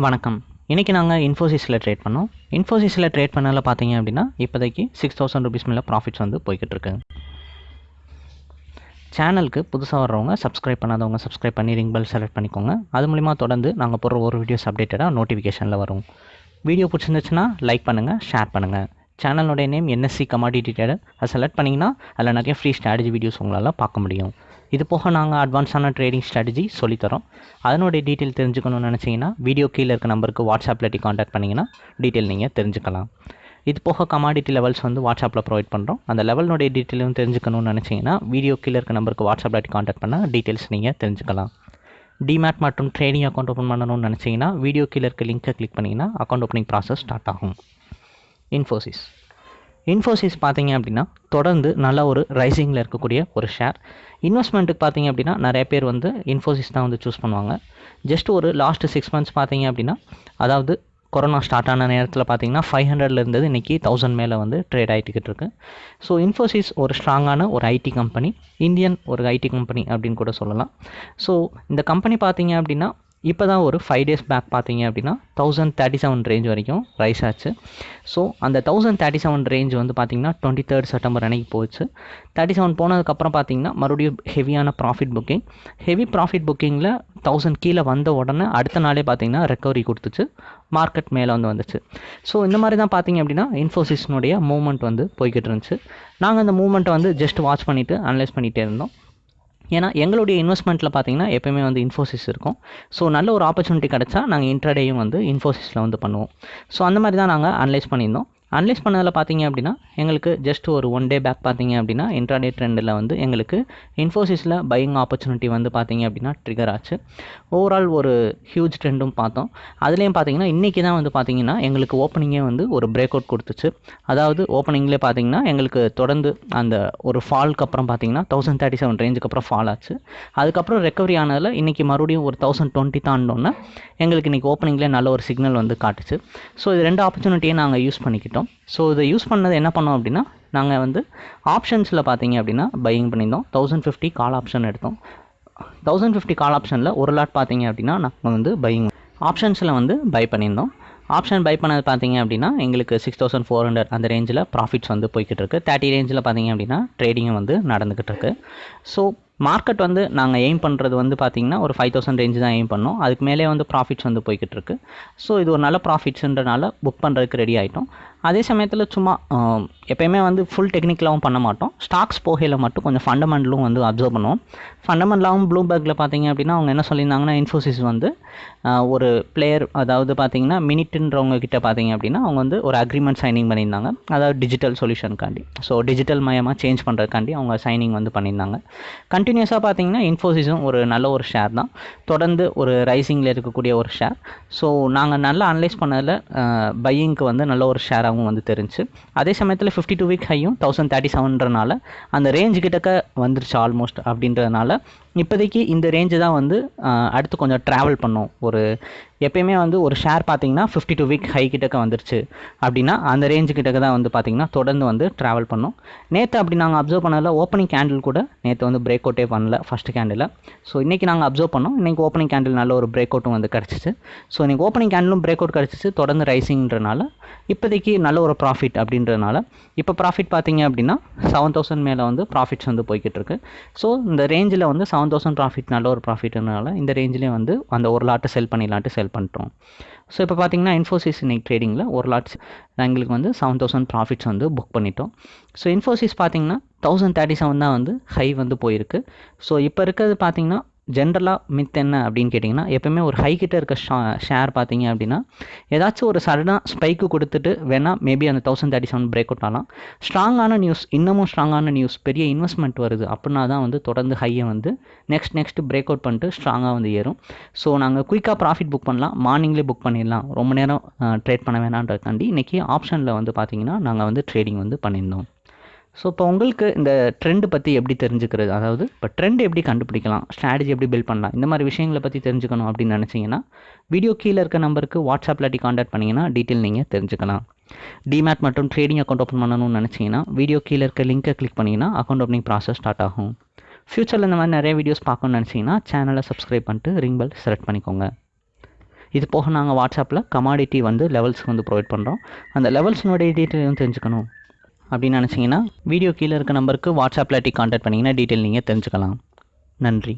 வணக்கம். இன்றைக்கி நாங்கள் இன்ஃபோசிஸில் ட்ரேட் பண்ணோம். இன்ஃபோசிஸில் ட்ரேட் பண்ணல பார்த்தீங்க அப்படின்னா இப்போதைக்கு சிக்ஸ் தௌசண்ட் ருபீஸ் மேலே ப்ராஃபிட்ஸ் வந்து போய்கிட்டு இருக்கு. சேனலுக்கு புதுசாக வர்றவங்க சப்ஸ்கிரைப் பண்ணாதவங்க சப்ஸ்கிரைப் பண்ணி ரிங் பெல் செலக்ட் பண்ணிக்கோங்க. அது மூலிமா தொடர்ந்து நாங்கள் போடுற ஒரு வீடியோஸ் அப்டேட்டடாக நோட்டிஃபிகேஷனில் வரும். வீடியோ பிடிச்சிருந்துச்சுன்னா லைக் பண்ணுங்கள் ஷேர் பண்ணுங்கள் சேனலோடைய நேம் என்எஸ்சி கமாடிட்டி ட்ரேடர் அதை செலக்ட் பண்ணிங்கன்னா அதில் நிறைய ஃப்ரீ ஸ்ட்ராட்டஜி வீடியோஸ் உங்களால் பார்க்க முடியும். இது போக நாங்கள் அட்வான்ஸான ட்ரேடிங் ஸ்ட்ராட்டஜி சொல்லித்தரோம். அதனுடைய டீட்டெயில் தெரிஞ்சுக்கணும்னு நினச்சிங்கன்னா வீடியோ கீழே இருக்க நம்பருக்கு வாட்ஸ்அப்பில் டி காண்டாக்ட் பண்ணிங்கன்னா டீட்டெயில் நீங்கள் தெரிஞ்சுக்கலாம். இது போக கமாடிட்டி லெவல்ஸ் வந்து வாட்ஸ்அப்பில் ப்ரொவைட் பண்ணுறோம் அந்த லெவலினுடைய டீட்டெயிலும் தெரிஞ்சுக்கணும்னு நினச்சிங்கன்னா வீடியோ கீழே இருக்க நம்பருக்கு வாட்ஸ்அப்பில் காண்டாக்ட் பண்ணால் டீட்டெயில்ஸ் நீங்கள் தெரிஞ்சுக்கலாம். டிமேட் மற்றும் ட்ரேடிங் அக்கௌண்ட் ஓப்பன் பண்ணணும்னு நினச்சிங்கன்னா வீடியோ கீழே இருக்க லிங்க்கை கிளிக் பண்ணிங்கன்னா அக்கௌண்ட் ஓப்பனிங் ப்ராசஸ் ஸ்டார்ட் ஆகும். இன்ஃபோசிஸ் இன்ஃபோசிஸ் பார்த்தீங்க அப்படின்னா தொடர்ந்து நல்ல ஒரு ரைசிங்கில் இருக்கக்கூடிய ஒரு ஷேர் இன்வெஸ்ட்மெண்ட்டுக்கு பார்த்தீங்க அப்படின்னா நிறைய பேர் வந்து இன்ஃபோசிஸ் தான் வந்து சூஸ் பண்ணுவாங்க. ஜஸ்ட் ஒரு லாஸ்ட் சிக்ஸ் மந்த்ஸ் பார்த்தீங்க அப்படின்னா அதாவது கொரோனா ஸ்டார்ட் ஆன நேரத்தில் பார்த்தீங்கன்னா ஃபைவ் ஹண்ட்ரட்ல இருந்தது இன்றைக்கி தௌசண்ட் மேலே வந்து ட்ரேட் ஆகிட்டுக்கிட்டு இருக்கு. ஸோ இன்ஃபோசிஸ் ஒரு ஸ்ட்ராங்கான ஒரு ஐடி கம்பெனி இந்தியன் ஒரு ஐடி கம்பெனி அப்படின்னு கூட சொல்லலாம். ஸோ இந்த கம்பெனி பார்த்தீங்க அப்படின்னா இப்போ தான் ஒரு ஃபைவ் டேஸ் பேக் பார்த்தீங்க அப்படின்னா தௌசண்ட் தேர்ட்டி செவன் ரேஞ்ச் வரைக்கும் ரைஸ் ஆச்சு. ஸோ அந்த தௌசண்ட் தேர்ட்டி செவன் ரேஞ்ச் வந்து பார்த்திங்கன்னா டுவெண்ட்டி தேர்ட் செப்டம்பர் அன்னைக்கு போச்சு. தேர்ட்டி செவன் போனதுக்கப்புறம் பார்த்தீங்கன்னா மறுபடியும் ஹெவியான ப்ராஃபிட் புக்கிங் ஹெவி ப்ராஃபிட் புக்கிங்கில் தௌசண்ட் கீழே வந்த உடனே அடுத்த நாளே பார்த்தீங்கன்னா ரெக்கவரி கொடுத்துச்சு. மார்க்கெட் மேலே வந்து வந்துச்சு. ஸோ இந்த மாதிரி தான் பார்த்தீங்க அப்படின்னா இன்ஃபோசிஸ்னுடைய மூவ்மெண்ட் வந்து போய்கிட்டு இருந்துச்சு. நாங்கள் அந்த மூவ்மெண்ட்டை வந்து ஜஸ்ட் வாட்ச் பண்ணிவிட்டு அனலைஸ் பண்ணிகிட்டே இருந்தோம். ஏன்னா எங்களுடைய இன்வெஸ்ட்மெண்ட்டில் பார்த்தீங்கன்னா எப்போயுமே வந்து இன்ஃபோசிஸ் இருக்கும். ஸோ நல்ல ஒரு ஆப்பர்ச்சுனிட்டி கிடச்சா நாங்கள் இன்ட்ரடேயும் வந்து இன்ஃபோசிஸில் வந்து பண்ணுவோம். ஸோ அந்த மாதிரி தான் நாங்கள் அனலைஸ் பண்ணியிருந்தோம். அனலைஸ் பண்ணதில் பார்த்தீங்க அப்படின்னா எங்களுக்கு ஜஸ்ட் ஒரு ஒன் டே பேக் பார்த்தீங்க அப்படின்னா இன்ட்ராடே ட்ரெண்டில் வந்து எங்களுக்கு இன்ஃபோசிஸில் பையிங் ஆப்பர்ச்சுனிட்டி வந்து பார்த்தீங்க அப்படின்னா ட்ரிகர் ஆச்சு. ஓவரால் ஒரு ஹியூஜ் ட்ரெண்டும் பார்த்தோம். அதுலேயும் பார்த்தீங்கன்னா இன்றைக்கி தான் வந்து பார்த்தீங்கன்னா எங்களுக்கு ஓப்பனிங்கே வந்து ஒரு பிரேக் அவுட் கொடுத்துச்சு. அதாவது ஓப்பனிங்லேயே பார்த்தீங்கன்னா எங்களுக்கு தொடர்ந்து அந்த ஒரு ஃபால்க்கு அப்புறம் பார்த்தீங்கன்னா தௌசண்ட் தேர்ட்டி செவன் ரேஞ்சுக்கு அப்புறம் ஃபால் ஆச்சு. அதுக்கப்புறம் ரெக்கவரி ஆனதில் இன்றைக்கி மறுபடியும் ஒரு தௌசண்ட் டுவெண்ட்டி தாண்டோன்னா எங்களுக்கு இன்றைக்கி ஓப்பனிங்லேயே நல்ல ஒரு சிக்னல் வந்து காட்டுச்சு. ஸோ இது ரெண்டு ஆப்பர்ச்சுனிட்டியை நாங்கள் யூஸ் பண்ணிக்கிட்டோம். ஸோ இதை யூஸ் பண்ணது என்ன பண்ணோம் அப்படின்னா நாங்கள் வந்து ஆப்ஷன்ஸில் பார்த்தீங்க அப்படின்னா பையிங் பண்ணியிருந்தோம். தௌசண்ட் ஃபிஃப்டி கால் ஆப்ஷன் எடுத்தோம். தௌசண்ட் ஃபிஃப்டி கால் ஆப்ஷனில் ஒரு லாட் பார்த்தீங்க அப்படின்னா நாங்கள் வந்து பையிங் ஆப்ஷன்ஸில் வந்து பை பண்ணியிருந்தோம். ஆப்ஷன் பை பண்ணது பார்த்தீங்க அப்படின்னா எங்களுக்கு சிக்ஸ் தௌசண்ட் ஃபோர் ஹண்ட்ரட் அந்த ரேஞ்சில் ப்ராஃபிட்ஸ் வந்து போய்கிட்டு இருக்குது தேர்ட்டி ரேஞ்சில் பார்த்தீங்க அப்படின்னா ட்ரேடிங்கும் வந்து நடந்துக்கிட்டு இருக்கு. ஸோ மார்க்கெட் வந்து நாங்கள் எய்ம் பண்ணுறது வந்து பார்த்திங்கன்னா ஒரு ஃபைவ் தௌசண்ட் ரேஞ்சு தான் எய்ம் பண்ணோம். அதுக்கு மேலே வந்து ப்ராஃபிட்ஸ் வந்து போய்கிட்டு இருக்கு. ஸோ இது ஒரு நல்ல ப்ராஃபிட்ஸுன்றனால புக் பண்ணுறதுக்கு ரெடி ஆகிட்டோம் அதே சமயத்தில் சும்மா எப்போயுமே வந்து ஃபுல் டெக்னிக்கலாகவும் பண்ண மாட்டோம். ஸ்டாக்ஸ் போகையில் மட்டும் கொஞ்சம் ஃபண்டமெண்டலும் வந்து அப்சர்வ் பண்ணுவோம். ஃபண்டமெண்டலாகவும் ப்ளூபேக்கில் பார்த்தீங்க அப்படின்னா அவங்க என்ன சொல்லியிருந்தாங்கன்னா இன்ஃபோசிஸ் வந்து ஒரு பிளேயர் அதாவது பார்த்தீங்கன்னா மினிட்டுன்றவங்க கிட்ட பார்த்தீங்க அப்படின்னா அவங்க வந்து ஒரு அக்ரிமெண்ட் சைனிங் பண்ணியிருந்தாங்க. அதாவது டிஜிட்டல் சொல்யூஷனுக்காண்டி ஸோ டிஜிட்டல் மயமாக சேஞ்ச் பண்ணுறதுக்காண்டி அவங்க சைனிங் வந்து பண்ணியிருந்தாங்க. கண்டினியூஸாக பார்த்தீங்கன்னா இன்ஃபோசிஸும் ஒரு நல்ல ஒரு ஷேர் தான். தொடர்ந்து ஒரு ரைசிங்கில் இருக்கக்கூடிய ஒரு ஷேர் ஸோ நாங்கள் நல்லா அனலைஸ் பண்ணதில் பையிங்க்கு வந்து நல்ல ஒரு ஷேராக ஹையாகவும் வந்து தெரிஞ்சு அதே சமயத்தில் ஃபிஃப்டி டூ வீக் ஹையும் தௌசண்ட் தேர்ட்டி செவன்றனால அந்த ரேஞ்சு கிட்டக்க வந்துருச்சு ஆல்மோஸ்ட் அப்படின்றதுனால இப்போதைக்கு இந்த ரேஞ்சு தான் வந்து அடுத்து கொஞ்சம் ட்ராவல் பண்ணும். ஒரு எப்பயுமே வந்து ஒரு ஷேர் பார்த்தீங்கன்னா ஃபிஃப்டி டூ வீக் ஹை கிட்டக்க வந்துருச்சு. அப்படின்னா அந்த ரேஞ்சு கிட்டக்க தான் வந்து பார்த்திங்கன்னா தொடர்ந்து வந்து ட்ராவல் பண்ணும். நேற்று அப்படி நாங்கள் அப்சர்வ் பண்ணதில் ஓப்பனிங் கேண்டில் கூட நேற்று வந்து பிரேக் அவுட்டே பண்ணல ஃபஸ்ட்டு கேண்டில் ஸோ இன்றைக்கி நாங்கள் அப்சர்வ் பண்ணோம். இன்றைக்கி ஓப்பனிங் கேண்டில் நல்ல ஒரு பிரேக் அவுட்டும் வந்து கிடச்சிச்சு. ஸோ இன்றைக்கி ஓப்பனிங் கேண்டிலும் பிரேக் அவுட் கிடச்சிச்சு. தொடர்ந்து ரைசிங்கிறனால இப்போதைக்கு நல்ல ஒரு ப்ராஃபிட் அப்படின்றனால. இப்போ ப்ராஃபிட் பார்த்தீங்க அப்படின்னா செவன் தௌசண்ட் மேலே வந்து ப்ராஃபிட்ஸ் வந்து போய்கிட்டு இருக்கு. ஸோ இந்த ரேஞ்சில் வந்து செவன் தௌசண்ட் ப்ராஃபிட் நல்ல ஒரு ப்ராஃபிட்னால இந்த ரேஞ்சிலே வந்து அந்த ஒரு லாட்டை செல் பண்ணிடலான்ட்டு செல் பண்ணிட்டோம். ஸோ இப்போ பார்த்தீங்கன்னா இன்ஃபோசிஸ் இன்னைக்கு ட்ரேடிங்கில் ஒரு லாட்ஸ் எங்களுக்கு வந்து செவன் தௌசண்ட் ப்ராஃபிட்ஸ் வந்து புக் பண்ணிட்டோம். ஸோ இன்ஃபோசிஸ் பார்த்தீங்கன்னா தௌசண்ட் தேர்ட்டி செவன் தான் வந்து ஹை வந்து போயிருக்கு. ஸோ இப்போ இருக்கிறது பார்த்தீங்கன்னா ஜென்ரலாக மித் என்ன அப்படின்னு கேட்டிங்கன்னா எப்போயுமே ஒரு ஹை கிட்ட இருக்க ஷா ஷேர் பார்த்தீங்க அப்படின்னா ஏதாச்சும் ஒரு சடனாக ஸ்பைக்கு கொடுத்துட்டு வேணால் மேபி அந்த thousand thirty seven break out ஆகலாம். ஸ்ட்ராங்கான நியூஸ் இன்னமும் ஸ்ட்ராங்கான நியூஸ் பெரிய இன்வெஸ்ட்மெண்ட் வருது அப்படின்னா தான் வந்து தொடர்ந்து ஹையை வந்து நெக்ஸ்ட் நெக்ஸ்ட் பிரேக் அவுட் பண்ணிட்டு ஸ்ட்ராங்காக வந்து ஏறும். ஸோ நாங்கள் குயிக்காக ப்ராஃபிட் புக் பண்ணலாம் மார்னிங்லேயே புக் பண்ணிடலாம். ரொம்ப நேரம் ட்ரேட் பண்ண வேணான்றதுக்காண்டி இன்றைக்கி ஆப்ஷனில் வந்து பார்த்தீங்கன்னா நாங்கள் வந்து ட்ரேடிங் வந்து பண்ணியிருந்தோம். ஸோ இப்போ உங்களுக்கு இந்த ட்ரெண்டு பற்றி எப்படி தெரிஞ்சுக்கிறது? அதாவது இப்போ ட்ரெண்ட் எப்படி கண்டுபிடிக்கலாம்? ஸ்ட்ராட்டஜி எப்படி பில்ட் பண்ணலாம்? இந்த மாதிரி விஷயங்களை பற்றி தெரிஞ்சுக்கணும் அப்படின்னு நினச்சிங்கன்னா வீடியோ கீழே இருக்க நம்பருக்கு வாட்ஸ்அப்பில் டி காண்டாக்ட் பண்ணிங்கன்னா டீட்டெயில் நீங்கள் தெரிஞ்சுக்கலாம். டிமேட் மற்றும் ட்ரேடிங் அக்கௌண்ட் ஓப்பன் பண்ணணும்னு நினச்சிங்கன்னா வீடியோ கீழே இருக்க லிங்க்கை கிளிக் பண்ணிங்கன்னா அக்கௌண்ட் ஓப்பனிங் ப்ராசஸ் ஸ்டார்ட் ஆகும். ஃப்யூச்சரில் இந்த மாதிரி நிறைய வீடியோஸ் பார்க்கணும்னு நினச்சிங்கன்னா சேனலை சப்ஸ்கிரைப் பண்ணிட்டு ரிங் பெல் செலக்ட் பண்ணிக்கோங்க. இது போக நாங்கள் வாட்ஸ்அப்பில் கமாடிட்டி வந்து லெவல்ஸ் வந்து ப்ரொவைட் பண்ணுறோம் அந்த லெவல்ஸினுடைய டீட்டெயிலும் தெரிஞ்சுக்கணும். அப்படின்னு நினச்சிங்கன்னா வீடியோ கீழே இருக்க நம்பருக்கு வாட்ஸ்அப்பில் டி கான்டாக்ட் பண்ணிங்கன்னா டீட்டெயில் நீங்கள் தெரிஞ்சுக்கலாம். நன்றி.